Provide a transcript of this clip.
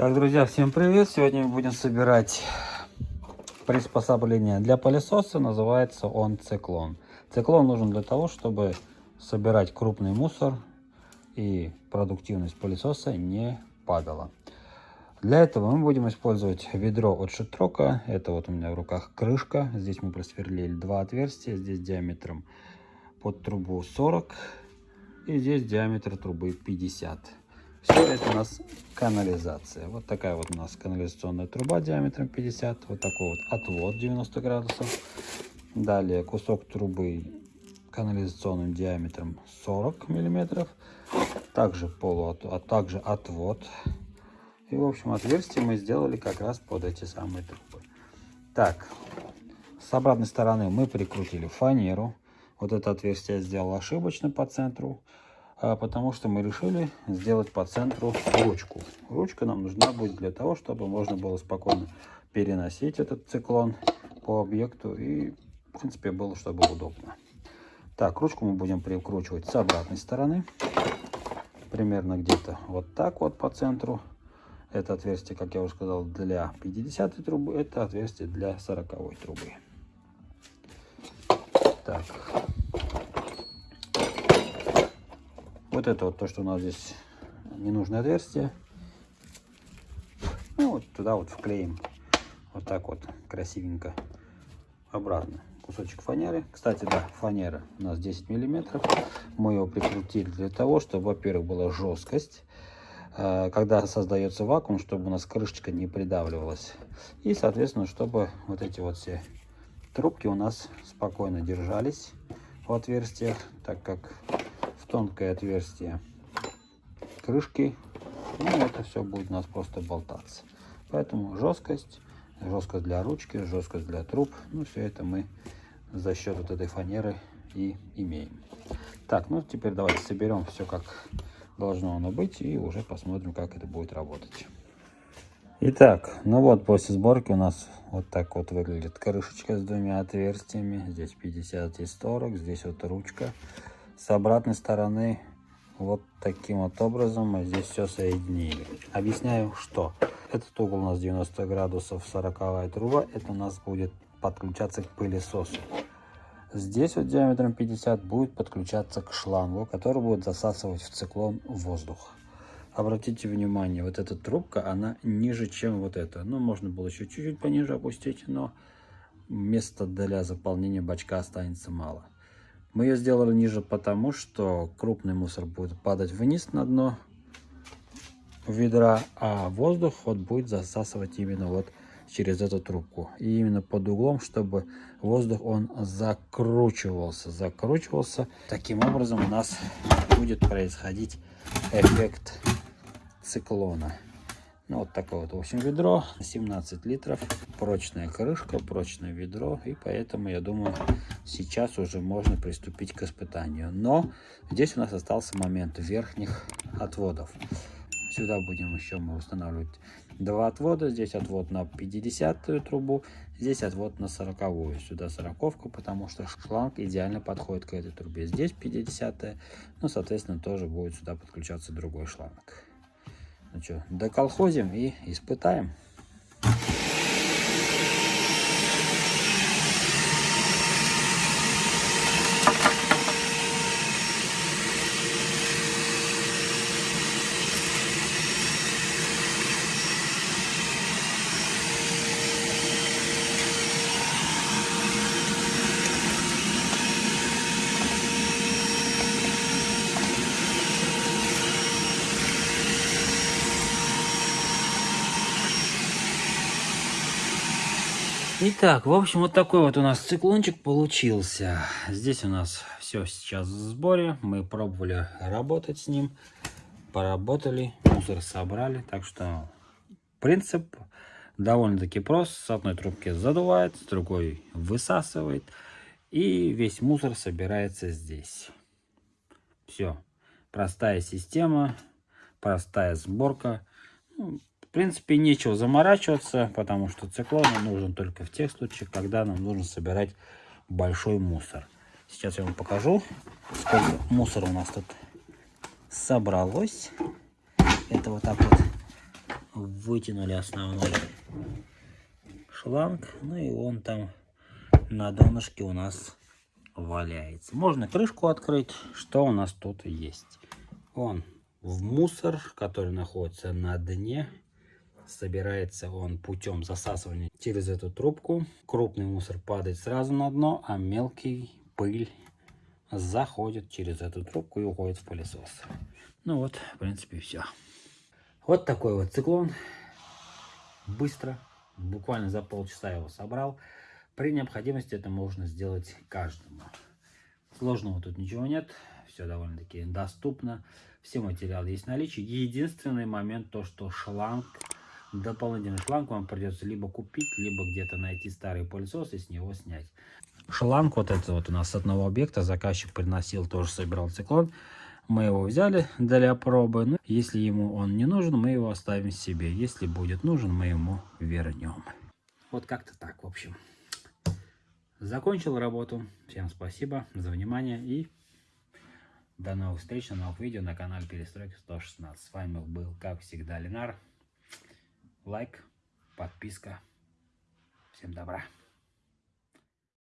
Так, друзья, всем привет! Сегодня мы будем собирать приспособление для пылесоса. Называется он циклон. Циклон нужен для того, чтобы собирать крупный мусор и продуктивность пылесоса не падала. Для этого мы будем использовать ведро от Шитрока. Это вот у меня в руках крышка. Здесь мы просверлили два отверстия. Здесь диаметром под трубу 40 и здесь диаметр трубы 50. Все это у нас канализация. Вот такая вот у нас канализационная труба диаметром 50. Вот такой вот отвод 90 градусов. Далее кусок трубы канализационным диаметром 40 миллиметров. Также полуот, а также отвод. И в общем отверстие мы сделали как раз под эти самые трубы. Так, с обратной стороны мы прикрутили фанеру. Вот это отверстие я сделал ошибочно по центру. А, потому что мы решили сделать по центру ручку. Ручка нам нужна будет для того, чтобы можно было спокойно переносить этот циклон по объекту и, в принципе, было, чтобы удобно. Так, ручку мы будем прикручивать с обратной стороны, примерно где-то вот так вот по центру. Это отверстие, как я уже сказал, для 50 трубы, это отверстие для 40 трубы. Так, Вот это вот то, что у нас здесь ненужное отверстие. Ну, вот туда вот вклеим. Вот так вот красивенько обратно. Кусочек фанеры. Кстати, да, фанера у нас 10 миллиметров. Мы его прикрутили для того, чтобы, во-первых, была жесткость. А, когда создается вакуум, чтобы у нас крышечка не придавливалась. И, соответственно, чтобы вот эти вот все трубки у нас спокойно держались в отверстиях, так как тонкое отверстие крышки. Ну, это все будет у нас просто болтаться. Поэтому жесткость, жесткость для ручки, жесткость для труб. Ну, все это мы за счет вот этой фанеры и имеем. Так, ну теперь давайте соберем все как должно оно быть и уже посмотрим, как это будет работать. Итак, ну вот после сборки у нас вот так вот выглядит крышечка с двумя отверстиями. Здесь 50 и 40, здесь вот ручка с обратной стороны вот таким вот образом мы здесь все соединили. Объясняю, что этот угол у нас 90 градусов 40 труба. Это у нас будет подключаться к пылесосу. Здесь вот диаметром 50 будет подключаться к шлангу, который будет засасывать в циклон воздух. Обратите внимание, вот эта трубка, она ниже, чем вот эта. Ну, можно было еще чуть-чуть пониже опустить, но места для заполнения бачка останется мало. Мы ее сделали ниже потому, что крупный мусор будет падать вниз на дно ведра, а воздух вот будет засасывать именно вот через эту трубку. И именно под углом, чтобы воздух он закручивался, закручивался. Таким образом у нас будет происходить эффект циклона. Ну, вот такое вот, в общем, ведро, 17 литров, прочная крышка, прочное ведро, и поэтому, я думаю, сейчас уже можно приступить к испытанию. Но здесь у нас остался момент верхних отводов. Сюда будем еще мы устанавливать два отвода. Здесь отвод на 50 трубу, здесь отвод на 40 -ю. Сюда 40 потому что шланг идеально подходит к этой трубе. Здесь 50 -я, ну, соответственно, тоже будет сюда подключаться другой шланг. Ну что, доколхозим и испытаем. Итак, в общем, вот такой вот у нас циклончик получился. Здесь у нас все сейчас в сборе. Мы пробовали работать с ним. Поработали, мусор собрали. Так что принцип довольно-таки прост. С одной трубки задувает, с другой высасывает. И весь мусор собирается здесь. Все. Простая система, простая сборка. Ну, в принципе, нечего заморачиваться, потому что циклон нужен только в тех случаях, когда нам нужно собирать большой мусор. Сейчас я вам покажу, сколько мусора у нас тут собралось. Это вот так вот вытянули основной шланг. Ну и он там на донышке у нас валяется. Можно крышку открыть. Что у нас тут есть? Он в мусор, который находится на дне. Собирается он путем засасывания через эту трубку. Крупный мусор падает сразу на дно, а мелкий пыль заходит через эту трубку и уходит в пылесос. Ну вот, в принципе, все. Вот такой вот циклон. Быстро, буквально за полчаса его собрал. При необходимости это можно сделать каждому. Сложного тут ничего нет. Все довольно-таки доступно. Все материалы есть в наличии. Единственный момент то, что шланг, дополнительный шланг вам придется либо купить, либо где-то найти старый пылесос и с него снять. Шланг вот этот вот у нас с одного объекта заказчик приносил, тоже собирал циклон. Мы его взяли для пробы. Но ну, если ему он не нужен, мы его оставим себе. Если будет нужен, мы ему вернем. Вот как-то так, в общем. Закончил работу. Всем спасибо за внимание и до новых встреч на новых видео на канале Перестройка 116. С вами был, как всегда, Ленар. Лайк, подписка. Всем добра.